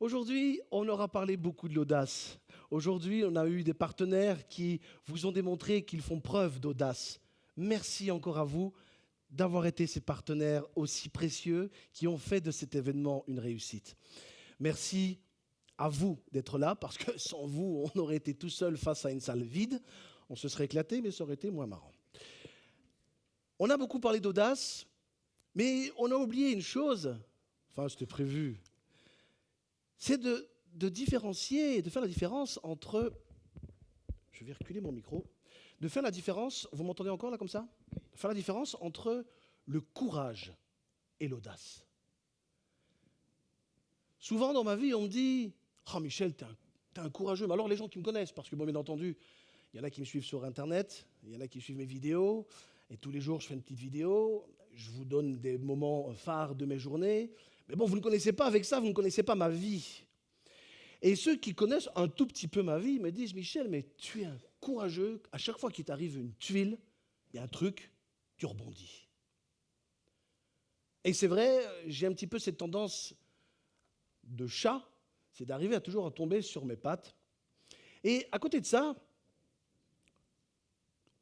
Aujourd'hui, on aura parlé beaucoup de l'audace. Aujourd'hui, on a eu des partenaires qui vous ont démontré qu'ils font preuve d'audace. Merci encore à vous d'avoir été ces partenaires aussi précieux qui ont fait de cet événement une réussite. Merci à vous d'être là, parce que sans vous, on aurait été tout seul face à une salle vide. On se serait éclaté, mais ça aurait été moins marrant. On a beaucoup parlé d'audace, mais on a oublié une chose, enfin c'était prévu, c'est de, de différencier, de faire la différence entre... Je vais reculer mon micro. De faire la différence, vous m'entendez encore là comme ça? De faire la différence entre le courage et l'audace. Souvent dans ma vie, on me dit Oh Michel, t'es un, un, courageux. Mais alors les gens qui me connaissent, parce que bon, bien entendu, il y en a qui me suivent sur Internet, il y en a qui suivent mes vidéos, et tous les jours je fais une petite vidéo, je vous donne des moments phares de mes journées. Mais bon, vous ne connaissez pas avec ça, vous ne connaissez pas ma vie. Et ceux qui connaissent un tout petit peu ma vie me disent Michel, mais tu es un courageux. À chaque fois qu'il t'arrive une tuile, il y a un truc, tu rebondis. Et c'est vrai, j'ai un petit peu cette tendance de chat, c'est d'arriver à toujours tomber sur mes pattes. Et à côté de ça,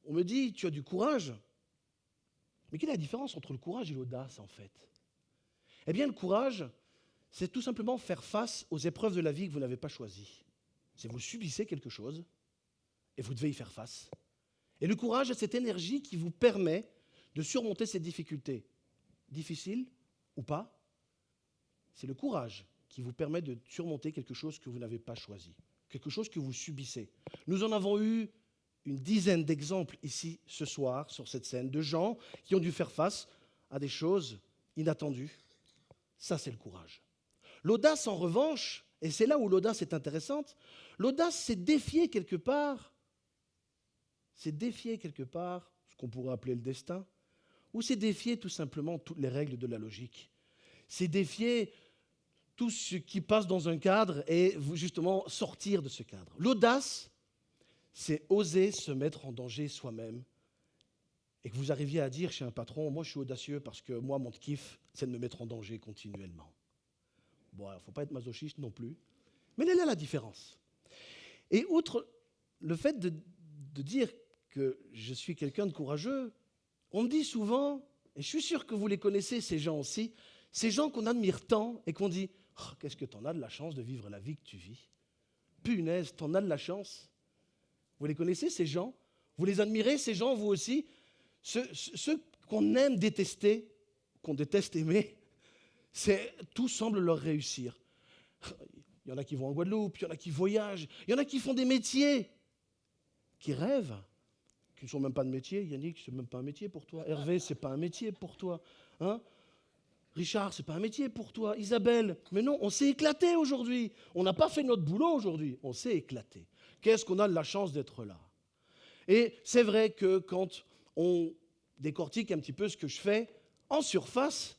on me dit, tu as du courage. Mais quelle est la différence entre le courage et l'audace, en fait? Eh bien, le courage, c'est tout simplement faire face aux épreuves de la vie que vous n'avez pas choisies. C'est vous subissez quelque chose et vous devez y faire face. Et le courage, c'est cette énergie qui vous permet de surmonter ces difficultés. Difficiles ou pas, c'est le courage qui vous permet de surmonter quelque chose que vous n'avez pas choisi, quelque chose que vous subissez. Nous en avons eu une dizaine d'exemples ici ce soir sur cette scène de gens qui ont dû faire face à des choses inattendues. Ça, c'est le courage. L'audace, en revanche, et c'est là où l'audace est intéressante, l'audace, c'est défier quelque part, c'est défier quelque part ce qu'on pourrait appeler le destin, ou c'est défier tout simplement toutes les règles de la logique. C'est défier tout ce qui passe dans un cadre et justement sortir de ce cadre. L'audace, c'est oser se mettre en danger soi-même et que vous arriviez à dire chez un patron, moi je suis audacieux parce que moi mon kiff, c'est de me mettre en danger continuellement. Bon, il ne faut pas être masochiste non plus, mais elle là la différence. Et outre le fait de, dire que je suis quelqu'un de courageux, on me dit souvent, et je suis sûr que vous les connaissez ces gens aussi, ces gens qu'on admire tant et qu'on dit Oh, qu'est-ce que tu en as de la chance de vivre la vie que tu vis? Punaise, tu en as de la chance. Vous les connaissez, ces gens? Vous les admirez, ces gens, vous aussi? Ceux, qu'on aime détester, qu'on déteste aimer, tout semble leur réussir. Il y en a qui vont en Guadeloupe, il y en a qui voyagent, il y en a qui font des métiers, qui rêvent, qui ne sont même pas de métier. Yannick, c'est même pas un métier pour toi. Hervé, c'est pas un métier pour toi. Hein? Richard, c'est pas un métier pour toi. Isabelle, mais non, on s'est éclaté aujourd'hui. On n'a pas fait notre boulot aujourd'hui. On s'est éclaté. Qu'est-ce qu'on a de la chance d'être là? Et c'est vrai que quand on décortique un petit peu ce que je fais, en surface,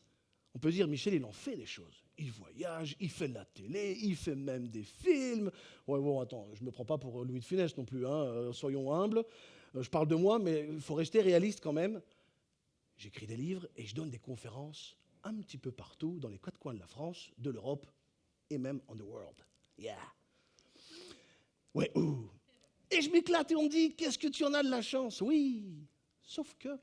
on peut dire Michel, il en fait des choses. Il voyage, il fait de la télé, il fait même des films. Ouais, bon, attends, je ne me prends pas pour Louis de Funès non plus, hein, euh, soyons humbles. Euh, je parle de moi, mais il faut rester réaliste quand même. J'écris des livres et je donne des conférences un petit peu partout, dans les quatre coins de la France, de l'Europe et même en the world. Yeah. Ouais, ouh. Et je m'éclate et on me dit, qu'est-ce que tu en as de la chance? Oui, sauf que,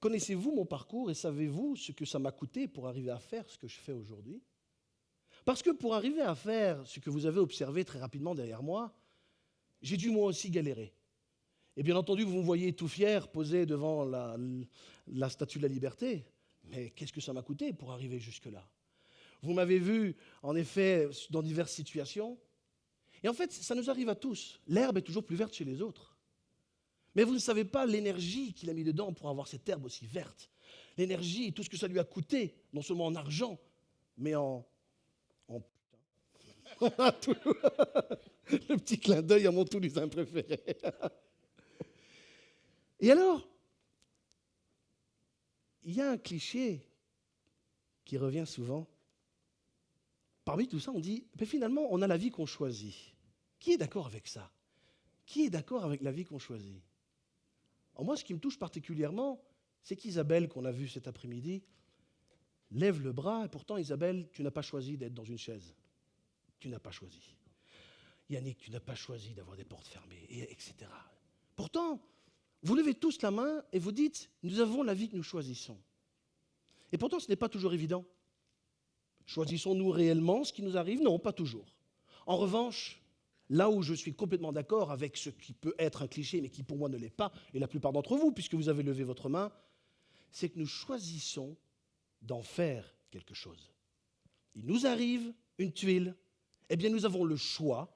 connaissez-vous mon parcours et savez-vous ce que ça m'a coûté pour arriver à faire ce que je fais aujourd'hui? Parce que pour arriver à faire ce que vous avez observé très rapidement derrière moi, j'ai dû moi aussi galérer. Et bien entendu, vous me voyez tout fier, posé devant la, la statue de la liberté. Mais qu'est-ce que ça m'a coûté pour arriver jusque-là? Vous m'avez vu, en effet, dans diverses situations. Et en fait, ça nous arrive à tous. L'herbe est toujours plus verte chez les autres. Mais vous ne savez pas l'énergie qu'il a mis dedans pour avoir cette herbe aussi verte. L'énergie, tout ce que ça lui a coûté, non seulement en argent, mais en... en Le petit clin d'œil à mon Toulousain préféré. Et alors, il y a un cliché qui revient souvent. Parmi tout ça, on dit, mais finalement, on a la vie qu'on choisit. Qui est d'accord avec ça? Qui est d'accord avec la vie qu'on choisit? Moi, ce qui me touche particulièrement, c'est qu'Isabelle, qu'on a vue cet après-midi, lève le bras, et pourtant, Isabelle, tu n'as pas choisi d'être dans une chaise. Tu n'as pas choisi. Yannick, tu n'as pas choisi d'avoir des portes fermées, et etc. Pourtant, vous levez tous la main et vous dites, nous avons la vie que nous choisissons. Et pourtant, ce n'est pas toujours évident. Choisissons-nous réellement ce qui nous arrive? Non, pas toujours. En revanche, là où je suis complètement d'accord avec ce qui peut être un cliché, mais qui pour moi ne l'est pas, et la plupart d'entre vous, puisque vous avez levé votre main, c'est que nous choisissons d'en faire quelque chose. Il nous arrive une tuile, eh bien nous avons le choix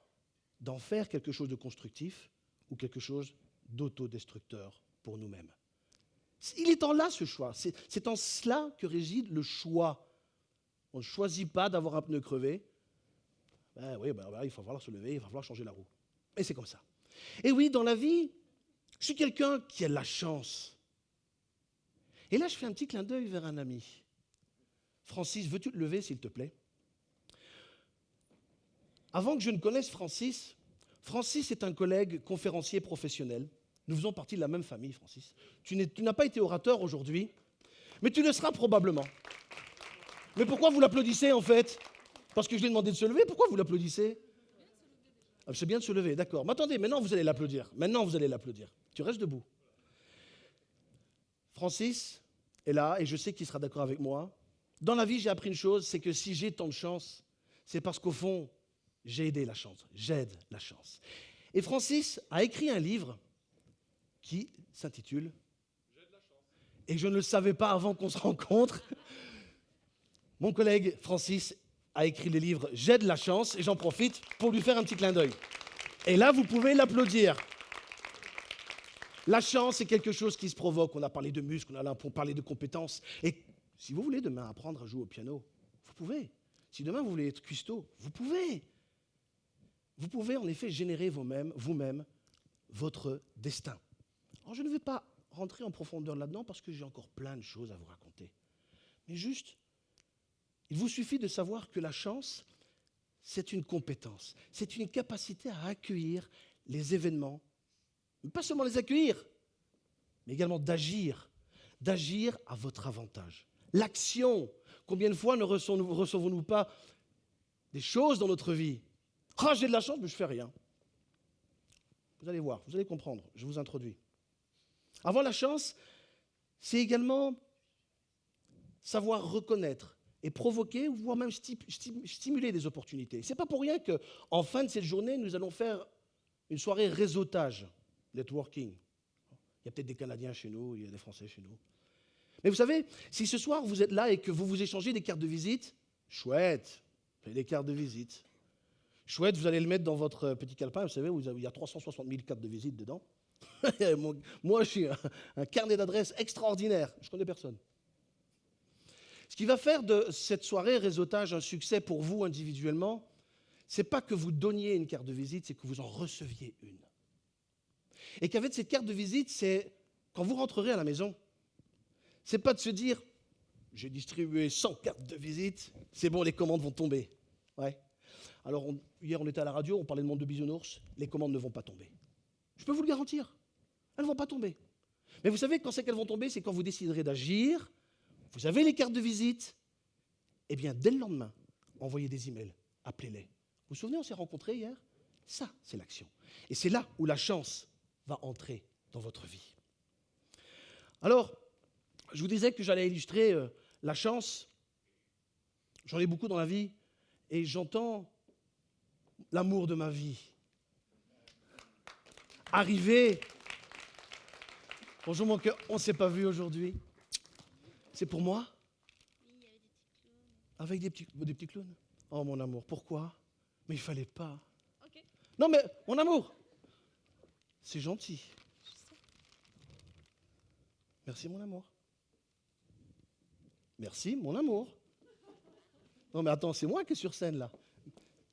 d'en faire quelque chose de constructif ou quelque chose d'autodestructeur pour nous-mêmes. Il est en là ce choix. C'est en cela que réside le choix. On ne choisit pas d'avoir un pneu crevé. Ben oui, ben, il va falloir se lever, il va falloir changer la roue. Et c'est comme ça. Et oui, dans la vie, je suis quelqu'un qui a la chance. Et là, je fais un petit clin d'œil vers un ami. Francis, veux-tu te lever, s'il te plaît? Avant que je ne connaisse Francis, Francis est un collègue conférencier professionnel. Nous faisons partie de la même famille, Francis. Tu n'as pas été orateur aujourd'hui, mais tu le seras probablement. Mais pourquoi vous l'applaudissez en fait? Parce que je lui ai demandé de se lever, pourquoi vous l'applaudissez? Ah, C'est bien de se lever, d'accord. Mais attendez, maintenant vous allez l'applaudir. Maintenant vous allez l'applaudir. Tu restes debout. Francis est là et je sais qu'il sera d'accord avec moi. Dans la vie, j'ai appris une chose, c'est que si j'ai tant de chance, c'est parce qu'au fond, j'ai aidé la chance. J'aide la chance. Et Francis a écrit un livre qui s'intitule Et je ne le savais pas avant qu'on se rencontre. Mon collègue Francis a écrit le livre J'ai de la chance et j'en profite pour lui faire un petit clin d'œil. Et là, vous pouvez l'applaudir. La chance, c'est quelque chose qui se provoque. On a parlé de muscles, on a parler de compétences. Et si vous voulez demain apprendre à jouer au piano, vous pouvez. Si demain vous voulez être cuistot, vous pouvez. Vous pouvez en effet générer vous-même, vous-même, votre destin. Alors je ne vais pas rentrer en profondeur là-dedans parce que j'ai encore plein de choses à vous raconter. Mais juste, il vous suffit de savoir que la chance, c'est une compétence, c'est une capacité à accueillir les événements, pas seulement les accueillir, mais également d'agir, d'agir à votre avantage. L'action, combien de fois ne recevons-nous pas des choses dans notre vie? Ah, j'ai de la chance, mais je fais rien. Vous allez voir, vous allez comprendre, je vous introduis. Avoir la chance, c'est également savoir reconnaître et provoquer, voire même stimuler des opportunités. Ce n'est pas pour rien qu'en fin de cette journée, nous allons faire une soirée réseautage, networking. Il y a peut-être des Canadiens chez nous, il y a des Français chez nous. Mais vous savez, si ce soir vous êtes là et que vous vous échangez des cartes de visite, chouette, des cartes de visite. Chouette, vous allez le mettre dans votre petit calepin, vous savez, il y a 360 000 cartes de visite dedans. Moi, je suis un, carnet d'adresses extraordinaire. Je connais personne. Ce qui va faire de cette soirée réseautage un succès pour vous individuellement, c'est pas que vous donniez une carte de visite, c'est que vous en receviez une. Et qu'avec cette carte de visite, c'est quand vous rentrerez à la maison, c'est pas de se dire j'ai distribué 100 cartes de visite, c'est bon, les commandes vont tomber. Ouais. Alors, hier, on était à la radio, on parlait de monde de bisounours, les commandes ne vont pas tomber. Je peux vous le garantir. Elles ne vont pas tomber. Mais vous savez, quand c'est qu'elles vont tomber, c'est quand vous déciderez d'agir, vous avez les cartes de visite, eh bien, dès le lendemain, envoyez des emails, appelez-les. Vous vous souvenez, on s'est rencontrés hier? Ça, c'est l'action. Et c'est là où la chance va entrer dans votre vie. Alors, je vous disais que j'allais illustrer euh, la chance. J'en ai beaucoup dans la vie, et j'entends l'amour de ma vie arriver Bonjour mon cœur, on ne s'est pas vu aujourd'hui. C'est pour moi Avec des petits, des petits clowns Oh mon amour, pourquoi? Mais il fallait pas. Non mais, mon amour, c'est gentil. Merci mon amour. Merci mon amour. Non mais attends, c'est moi qui est sur scène là.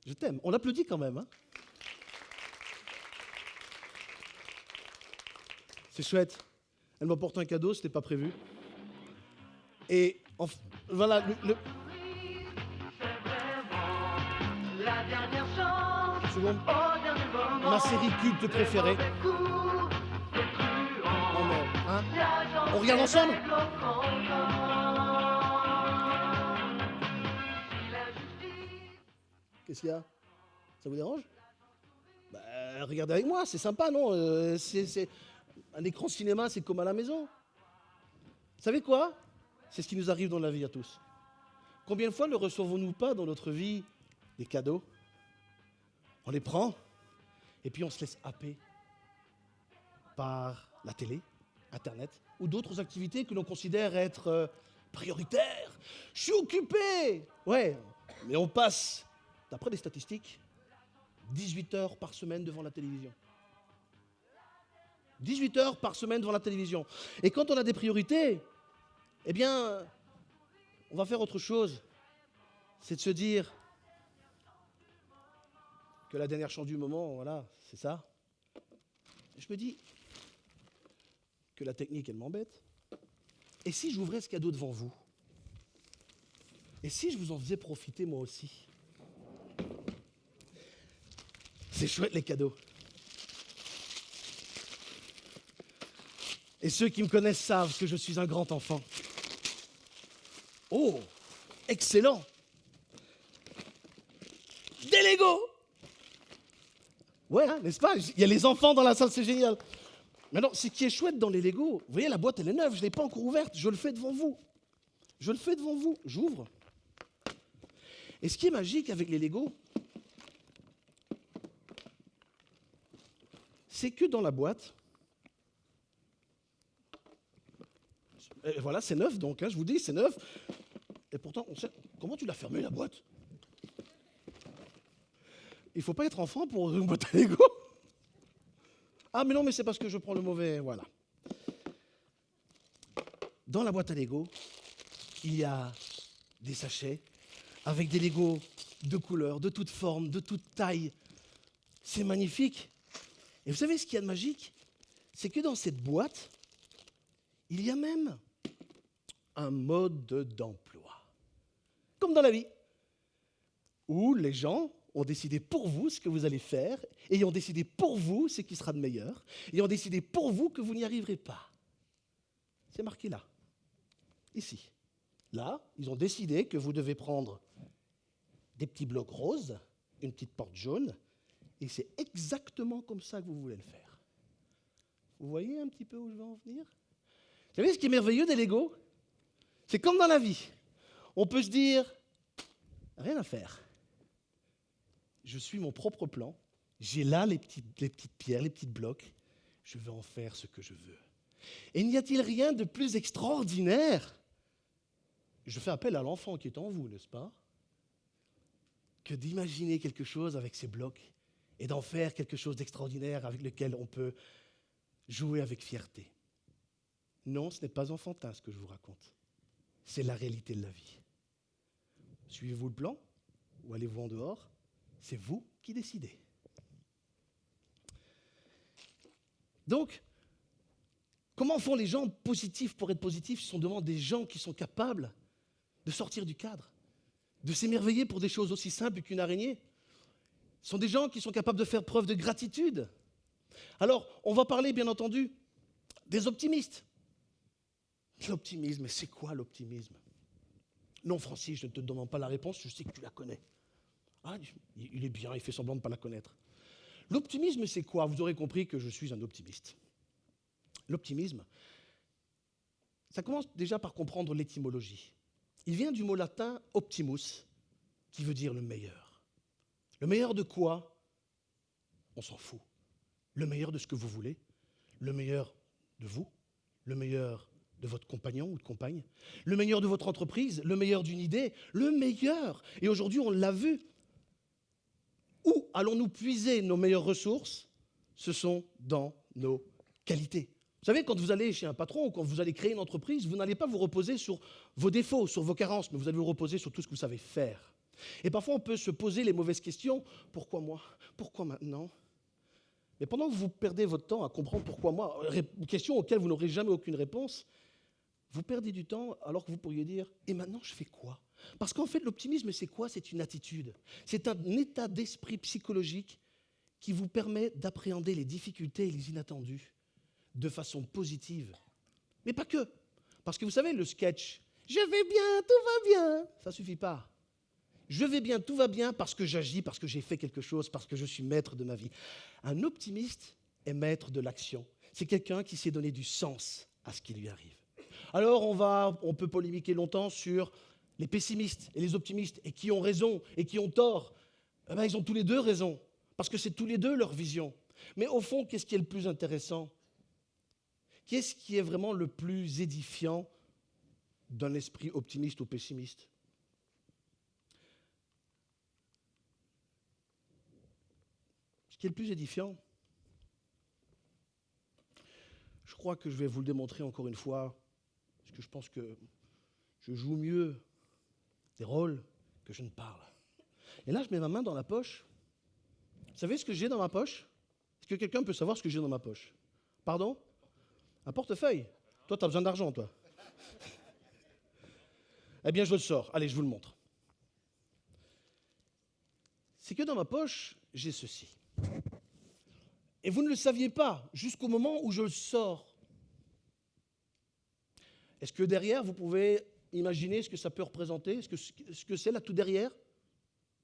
Je t'aime. On applaudit quand même. Hein c'est chouette. Elle m'apporte un cadeau, ce n'était pas prévu. Et voilà, le, Ma série culte préférée. Oh On regarde ensemble. Qu'est-ce qu'il y a? Ça vous dérange? Bah, Regardez avec moi, c'est sympa, non? Euh, c'est, Un écran cinéma, c'est comme à la maison. Vous savez quoi? C'est ce qui nous arrive dans la vie à tous. Combien de fois ne recevons-nous pas dans notre vie des cadeaux? On les prend et puis on se laisse happer par la télé, Internet ou d'autres activités que l'on considère être euh, prioritaires. Je suis occupé Ouais, mais on passe, d'après les statistiques, 18 heures par semaine devant la télévision. 18 heures par semaine devant la télévision. Et quand on a des priorités, eh bien, on va faire autre chose. C'est de se dire que la dernière chance du moment, voilà, c'est ça. je me dis que la technique, elle m'embête. Et si j'ouvrais ce cadeau devant vous? Et si je vous en faisais profiter moi aussi? C'est chouette les cadeaux. Et ceux qui me connaissent savent que je suis un grand enfant. Oh, excellent. Des Lego. Ouais, hein, n'est-ce pas? Il y a les enfants dans la salle, c'est génial. Maintenant, ce qui est chouette dans les Lego, vous voyez, la boîte, elle est neuve, je ne l'ai pas encore ouverte, je le fais devant vous. Je le fais devant vous, j'ouvre. Et ce qui est magique avec les Lego, c'est que dans la boîte, voilà, c'est neuf donc, hein, je vous dis, c'est neuf. Et pourtant, on sait, comment tu l'as fermé la boîte Il ne faut pas être enfant pour une boîte à Lego. Ah, mais non, mais c'est parce que je prends le mauvais. Voilà. Dans la boîte à Lego, il y a des sachets avec des Lego de couleurs, de toutes formes, de toutes tailles. C'est magnifique. Et vous savez ce qu'il y a de magique? C'est que dans cette boîte, il y a même un mode d'emploi. Comme dans la vie, où les gens ont décidé pour vous ce que vous allez faire, et ont décidé pour vous ce qui sera de meilleur, et ont décidé pour vous que vous n'y arriverez pas. C'est marqué là, ici. Là, ils ont décidé que vous devez prendre des petits blocs roses, une petite porte jaune, et c'est exactement comme ça que vous voulez le faire. Vous voyez un petit peu où je veux en venir? Vous savez ce qui est merveilleux des Lego? C'est comme dans la vie. On peut se dire, rien à faire je suis mon propre plan, j'ai là les petites, pierres, les petits blocs, je vais en faire ce que je veux. Et n'y a-t-il rien de plus extraordinaire? Je fais appel à l'enfant qui est en vous, n'est-ce pas? Que d'imaginer quelque chose avec ces blocs et d'en faire quelque chose d'extraordinaire avec lequel on peut jouer avec fierté. Non, ce n'est pas enfantin ce que je vous raconte. C'est la réalité de la vie. Suivez-vous le plan ou allez-vous en dehors c'est vous qui décidez. Donc, comment font les gens positifs pour être positifs? Ce sont devant des gens qui sont capables de sortir du cadre, de s'émerveiller pour des choses aussi simples qu'une araignée. Ce sont des gens qui sont capables de faire preuve de gratitude. Alors, on va parler, bien entendu, des optimistes. L'optimisme, c'est quoi l'optimisme? Non, Francis, je ne te demande pas la réponse, je sais que tu la connais. Ah, il est bien, il fait semblant de ne pas la connaître. L'optimisme, c'est quoi? Vous aurez compris que je suis un optimiste. L'optimisme, ça commence déjà par comprendre l'étymologie. Il vient du mot latin optimus, qui veut dire le meilleur. Le meilleur de quoi? On s'en fout. Le meilleur de ce que vous voulez, le meilleur de vous, le meilleur de votre compagnon ou de compagne, le meilleur de votre entreprise, le meilleur d'une idée, le meilleur. Et aujourd'hui, on l'a vu, où allons-nous puiser nos meilleures ressources? Ce sont dans nos qualités. Vous savez, quand vous allez chez un patron ou quand vous allez créer une entreprise, vous n'allez pas vous reposer sur vos défauts, sur vos carences, mais vous allez vous reposer sur tout ce que vous savez faire. Et parfois, on peut se poser les mauvaises questions. Pourquoi moi? Pourquoi maintenant? Mais pendant que vous perdez votre temps à comprendre pourquoi moi, questions auxquelles vous n'aurez jamais aucune réponse, vous perdez du temps alors que vous pourriez dire, et maintenant je fais quoi? Parce qu'en fait, l'optimisme, c'est quoi? C'est une attitude. C'est un état d'esprit psychologique qui vous permet d'appréhender les difficultés et les inattendus de façon positive Mais pas que. Parce que vous savez, le sketch, je vais bien, tout va bien, ça suffit pas. Je vais bien, tout va bien parce que j'agis, parce que j'ai fait quelque chose, parce que je suis maître de ma vie. Un optimiste est maître de l'action. C'est quelqu'un qui s'est donné du sens à ce qui lui arrive. Alors on peut polémiquer longtemps sur les pessimistes et les optimistes et qui ont raison et qui ont tort. Eh ben, ils ont tous les deux raison parce que c'est tous les deux leur vision. Mais au fond, qu'est-ce qui est le plus intéressant? Qu'est-ce qui est vraiment le plus édifiant d'un esprit optimiste ou pessimiste? Ce qui est le plus édifiant, je crois que je vais vous le démontrer encore une fois, parce que je pense que je joue mieux des rôles que je ne parle. Et là, je mets ma main dans la poche. Vous savez ce que j'ai dans ma poche? Est-ce que quelqu'un peut savoir ce que j'ai dans ma poche? Pardon? Un portefeuille. Toi, tu as besoin d'argent, toi. eh bien, je le sors. Allez, je vous le montre. C'est que dans ma poche, j'ai ceci. Et vous ne le saviez pas jusqu'au moment où je le sors. Est-ce que derrière, vous pouvez imaginer ce que ça peut représenter? Ce que c'est là tout derrière?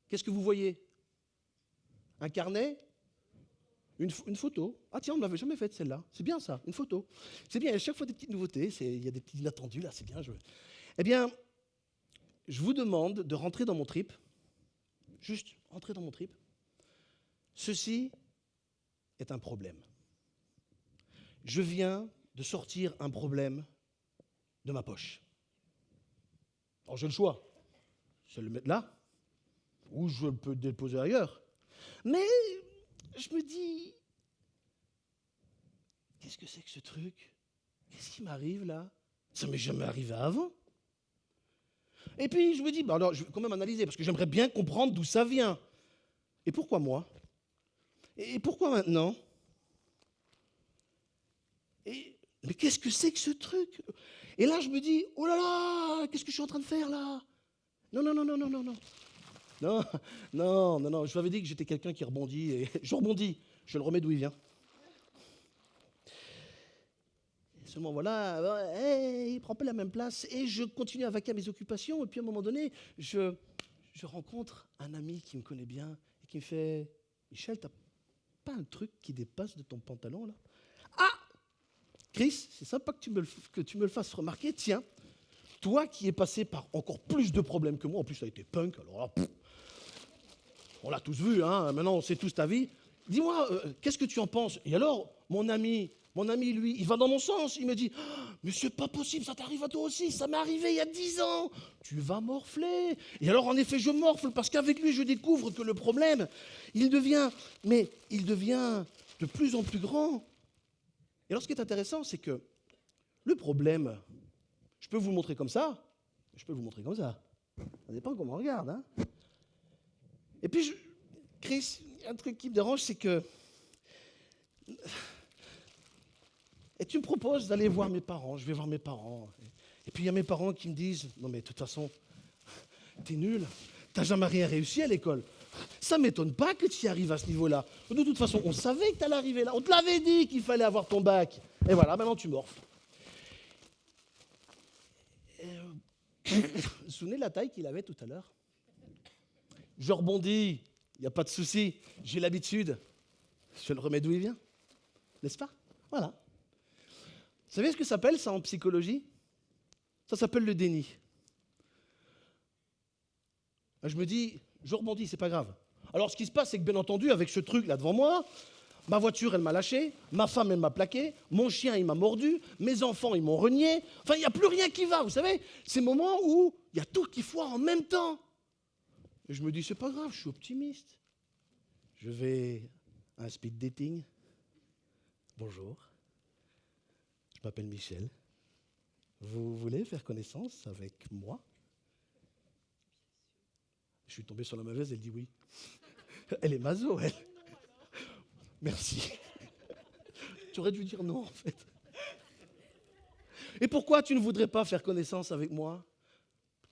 Qu'est-ce que vous voyez? Un carnet? Une, photo? Ah tiens, on ne l'avait jamais faite celle-là. C'est bien ça, une photo. C'est bien, il y chaque fois des petites nouveautés, il y a des petits inattendus là, c'est bien. Eh bien, je vous demande de rentrer dans mon trip. Juste rentrer dans mon trip. Ceci est un problème. Je viens de sortir un problème de ma poche. Alors j'ai le choix. Je le mettre là, ou je peux le déposer ailleurs. Mais je me dis, qu'est-ce que c'est que ce truc? Qu'est-ce qui m'arrive là? Ça m'est jamais arrivé avant. Et puis je me dis, alors je vais quand même analyser, parce que j'aimerais bien comprendre d'où ça vient. Et pourquoi moi? Et pourquoi maintenant? Et, Mais qu'est-ce que c'est que ce truc? Et là je me dis, oh là là, qu'est-ce que je suis en train de faire là? Non, non, non, non, non, non, non. Non, non, non, non. Je vous avais dit que j'étais quelqu'un qui rebondit et je rebondis. Je le remets d'où il vient. seulement voilà, il il prend pas la même place et je continue à vaquer à mes occupations. Et puis à un moment donné, je, je rencontre un ami qui me connaît bien et qui me fait Michel, t'as pas un truc qui dépasse de ton pantalon là? Chris, c'est sympa que tu, me le, que tu me fasses remarquer. Tiens, toi qui es passé par encore plus de problèmes que moi, en plus ça a été punk, alors là, on l'a tous vu, hein, maintenant on sait tous ta vie. Dis-moi, euh, qu'est-ce que tu en penses? Et alors, mon ami, mon ami, lui, il va dans mon sens. Il me dit, ah, mais c'est pas possible, ça t'arrive à toi aussi, ça m'est arrivé il y a dix ans. Tu vas morfler. Et alors, en effet, je morfle parce qu'avec lui, je découvre que le problème, il devient, mais il devient de plus en plus grand. Et alors, ce qui est intéressant, c'est que le problème, je peux vous le montrer comme ça, je peux vous montrer comme ça. Ça dépend comment on regarde. Hein et puis, je, Chris, un truc qui me dérange, c'est que. Tu me proposes d'aller voir mes parents. Je vais voir mes parents. Et puis il y a mes parents qui me disent Non, mais de toute façon, t'es nul. T'as jamais rien réussi à l'école. Ça m'étonne pas que tu y arrives à ce niveau-là. De toute façon, on savait que tu allais arriver là. On te l'avait dit qu'il fallait avoir ton bac. Et voilà, maintenant tu morfles. Euh, vous vous de la taille qu'il avait tout à l'heure? Je rebondis, il n'y a pas de souci, j'ai l'habitude. Je le remets d'où il vient. N'est-ce pas? Voilà. Vous savez ce que ça s'appelle ça en psychologie? Ça s'appelle le déni. Je me dis, je rebondis, c'est pas grave. Alors ce qui se passe, c'est que bien entendu, avec ce truc là devant moi, ma voiture, elle m'a lâché, ma femme, elle m'a plaqué, mon chien, il m'a mordu, mes enfants, ils m'ont renié. Enfin, il n'y a plus rien qui va, vous savez Ces moments où il y a tout qui foire en même temps. Et je me dis, c'est pas grave, je suis optimiste. Je vais à un speed dating. Bonjour. Je m'appelle Michel. Vous voulez faire connaissance avec moi? Je suis tombé sur la mauvaise, elle dit oui. Elle est mazo, elle. Merci. Tu aurais dû dire non, en fait. Et pourquoi tu ne voudrais pas faire connaissance avec moi?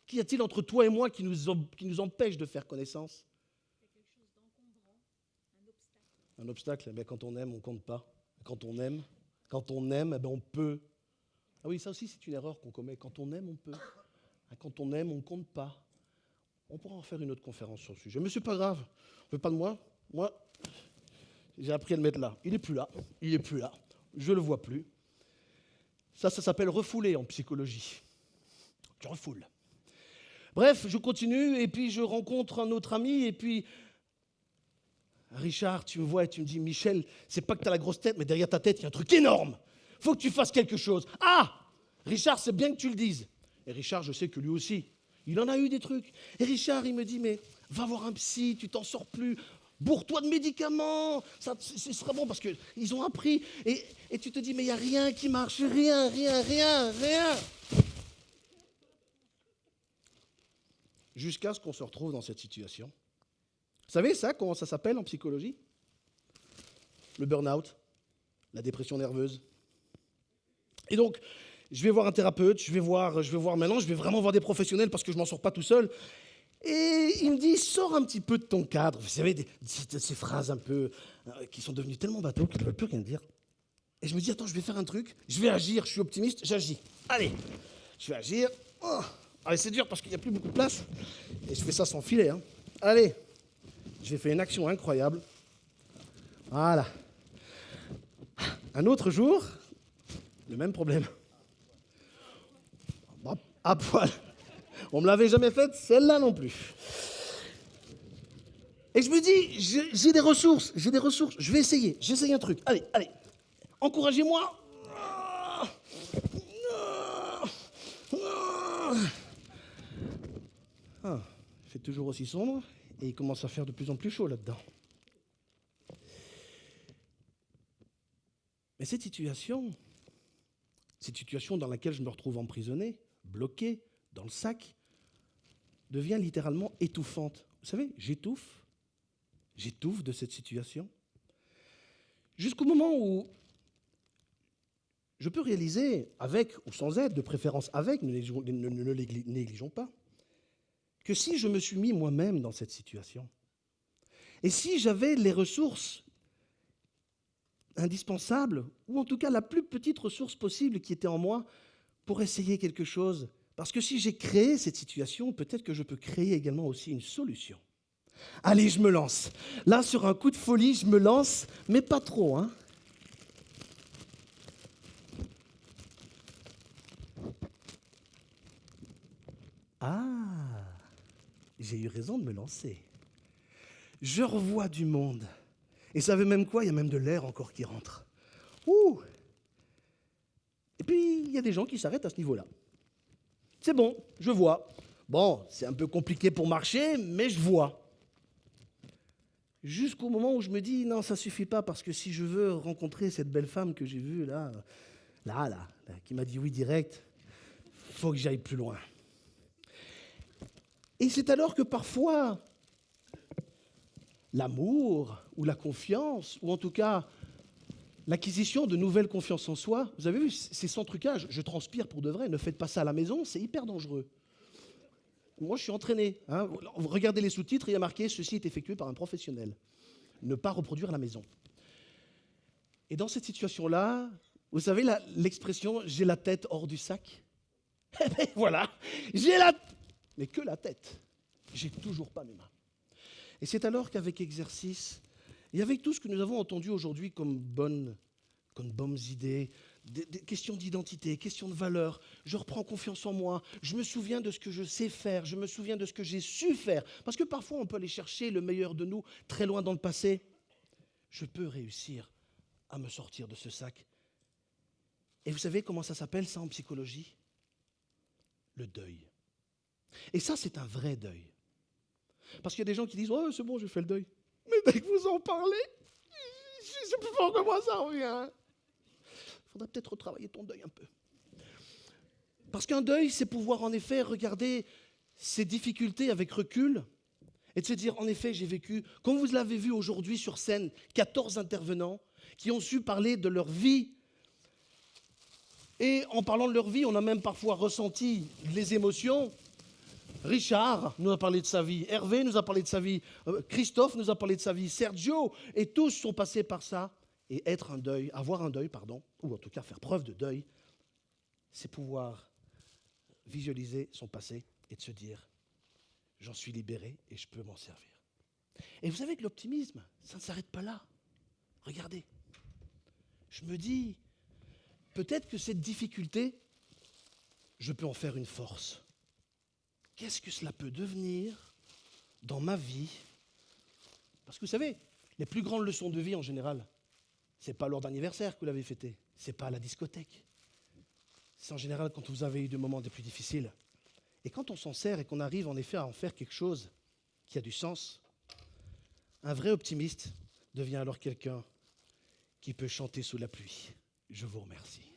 Qu'y a-t-il entre toi et moi qui nous, empêche de faire connaissance? Un obstacle. Eh quand on aime, on ne compte pas. Quand on aime, quand on aime, eh on peut Ah oui, ça aussi, c'est une erreur qu'on commet. Quand on aime, on peut. Quand on aime, on ne compte pas. On pourra en faire une autre conférence sur le sujet. Mais c'est pas grave. On veut pas de moi. Moi, j'ai appris à le mettre là. Il est plus là. Il est plus là. Je le vois plus. Ça, ça s'appelle refouler en psychologie. Tu refoules. Bref, je continue et puis je rencontre un autre ami et puis Richard, tu me vois et tu me dis Michel, c'est pas que tu as la grosse tête, mais derrière ta tête, il y a un truc énorme. Faut que tu fasses quelque chose. Ah Richard, c'est bien que tu le dises. Et Richard, je sais que lui aussi, il en a eu des trucs. Et Richard, il me dit Mais va voir un psy, tu t'en sors plus. Bourre-toi de médicaments. Ça, ce serait bon parce qu'ils ont appris. Et, et tu te dis Mais il n'y a rien qui marche. Rien, rien, rien, rien. Jusqu'à ce qu'on se retrouve dans cette situation. Vous savez ça, comment ça s'appelle en psychologie? Le burn-out, la dépression nerveuse. Et donc, je vais voir un thérapeute, je vais voir, je vais voir maintenant, je vais vraiment voir des professionnels parce que je m'en sors pas tout seul. Et il me dit, sors un petit peu de ton cadre. Vous savez, ces, phrases un peu euh, qui sont devenues tellement bateaux qu'ils ne veulent plus rien dire. Et je me dis, attends, je vais faire un truc, je vais agir, je suis optimiste, j'agis. Allez, je vais agir. Oh. Allez, c'est dur parce qu'il n'y a plus beaucoup de place. Et je fais ça sans filet. hein. Allez, j'ai fait une action incroyable. Voilà. Un autre jour, le même problème. À poil. On me l'avait jamais faite, celle-là non plus. Et je me dis, j'ai des ressources, j'ai des ressources, je vais essayer, j'essaye un truc. Allez, allez, encouragez-moi. Ah, il fait toujours aussi sombre et il commence à faire de plus en plus chaud là-dedans. Mais cette situation, cette situation dans laquelle je me retrouve emprisonné, bloqué, dans le sac, devient littéralement étouffante. Vous savez, j'étouffe, j'étouffe de cette situation, jusqu'au moment où je peux réaliser, avec ou sans aide, de préférence avec, ne négligeons pas, que si je me suis mis moi-même dans cette situation, et si j'avais les ressources indispensables, ou en tout cas la plus petite ressource possible qui était en moi, pour essayer quelque chose, parce que si j'ai créé cette situation, peut-être que je peux créer également aussi une solution. Allez, je me lance. Là, sur un coup de folie, je me lance, mais pas trop, hein. Ah, j'ai eu raison de me lancer. Je revois du monde. Et savez même quoi? Il y a même de l'air encore qui rentre. Ouh Et puis, il y a des gens qui s'arrêtent à ce niveau-là. C'est bon, je vois. Bon, c'est un peu compliqué pour marcher, mais je vois. Jusqu'au moment où je me dis, non, ça suffit pas, parce que si je veux rencontrer cette belle femme que j'ai vue là, là, là, là, qui m'a dit oui direct, faut que j'aille plus loin. Et c'est alors que parfois, l'amour ou la confiance, ou en tout cas l'acquisition de nouvelles confiances en soi, vous avez vu, c'est sans trucage, je transpire pour de vrai, ne faites pas ça à la maison, c'est hyper dangereux. Moi, je suis entraîné. hein. Regardez les sous-titres, il y a marqué Ceci est effectué par un professionnel. Ne pas reproduire à la maison. Et dans cette situation-là, vous savez l'expression j'ai la tête hors du sac Eh ben, Voilà, j'ai la. Mais que la tête. J'ai toujours pas mes mains. Et c'est alors qu'avec exercice, et avec tout ce que nous avons entendu aujourd'hui comme bonnes, idées, des, questions d'identité, questions de valeur, je reprends confiance en moi, je me souviens de ce que je sais faire, je me souviens de ce que j'ai su faire, parce que parfois on peut aller chercher le meilleur de nous très loin dans le passé. Je peux réussir à me sortir de ce sac. Et vous savez comment ça s'appelle ça en psychologie? Le deuil. Et ça, c'est un vrai deuil. Parce qu'il y a des gens qui disent Oh, c'est bon, je fais le deuil. Mais dès que vous en parlez, je sais plus pourquoi moi ça revient. Il faudrait peut-être retravailler ton deuil un peu. Parce qu'un deuil, c'est pouvoir en effet regarder ses difficultés avec recul et de se dire En effet, j'ai vécu, comme vous l'avez vu aujourd'hui sur scène, 14 intervenants qui ont su parler de leur vie. Et en parlant de leur vie, on a même parfois ressenti les émotions. Richard nous a parlé de sa vie, Hervé nous a parlé de sa vie, euh, Christophe nous a parlé de sa vie, Sergio, et tous sont passés par ça. Et être un deuil, avoir un deuil, pardon, ou en tout cas faire preuve de deuil, c'est pouvoir visualiser son passé et de se dire, j'en suis libéré et je peux m'en servir. Et vous savez que l'optimisme, ça ne s'arrête pas là. Regardez, je me dis, peut-être que cette difficulté, je peux en faire une force. Qu'est-ce que cela peut devenir dans ma vie? Parce que vous savez, les plus grandes leçons de vie en général, ce n'est pas lors d'anniversaire que vous l'avez fêté, ce n'est pas à la discothèque. C'est en général quand vous avez eu des moments des plus difficiles. Et quand on s'en sert et qu'on arrive en effet à en faire quelque chose qui a du sens, un vrai optimiste devient alors quelqu'un qui peut chanter sous la pluie. Je vous remercie.